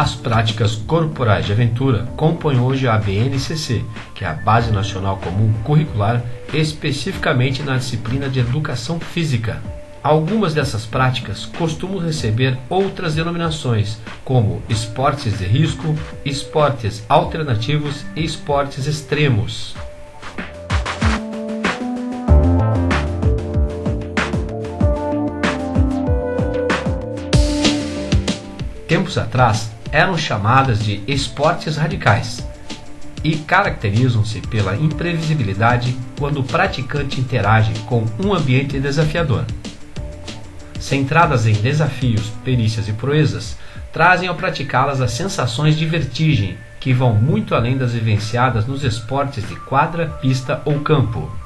As práticas corporais de aventura compõem hoje a BNCC, que é a Base Nacional Comum Curricular, especificamente na disciplina de Educação Física. Algumas dessas práticas costumam receber outras denominações, como esportes de risco, esportes alternativos e esportes extremos. Tempos atrás, eram chamadas de esportes radicais e caracterizam-se pela imprevisibilidade quando o praticante interage com um ambiente desafiador. Centradas em desafios, perícias e proezas, trazem ao praticá-las as sensações de vertigem que vão muito além das vivenciadas nos esportes de quadra, pista ou campo.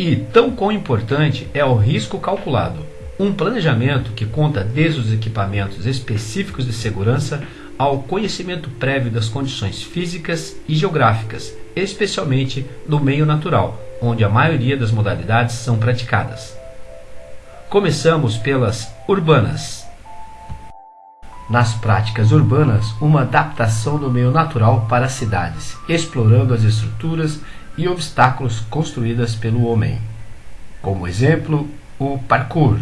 E tão quão importante é o risco calculado. Um planejamento que conta desde os equipamentos específicos de segurança ao conhecimento prévio das condições físicas e geográficas, especialmente no meio natural, onde a maioria das modalidades são praticadas. Começamos pelas urbanas. Nas práticas urbanas, uma adaptação do meio natural para as cidades, explorando as estruturas e obstáculos construídas pelo homem. Como exemplo, o parkour.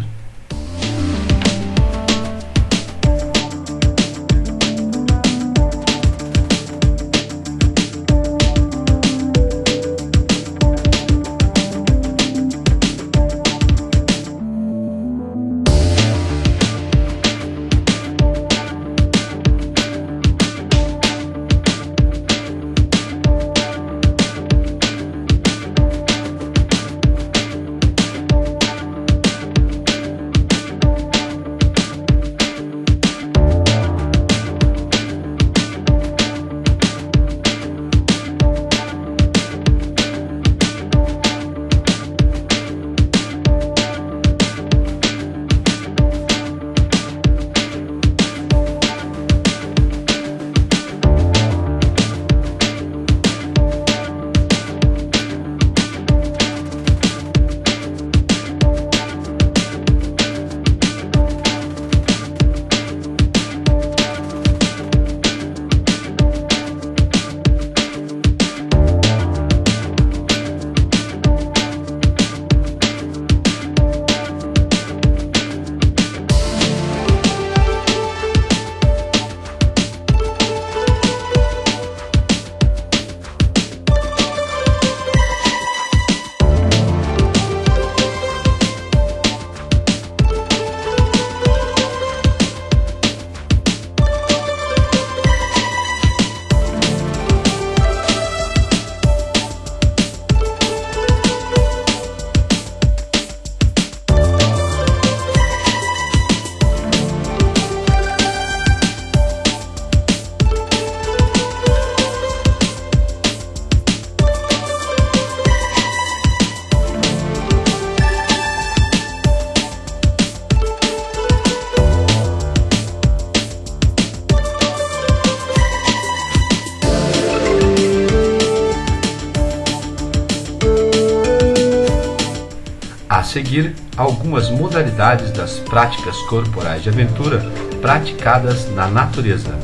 Seguir, algumas modalidades das práticas corporais de aventura praticadas na natureza.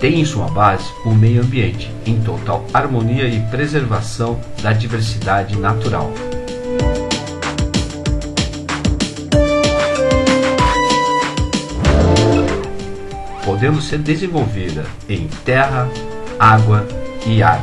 Tem em sua base o meio ambiente, em total harmonia e preservação da diversidade natural. Podendo ser desenvolvida em terra, água e ar.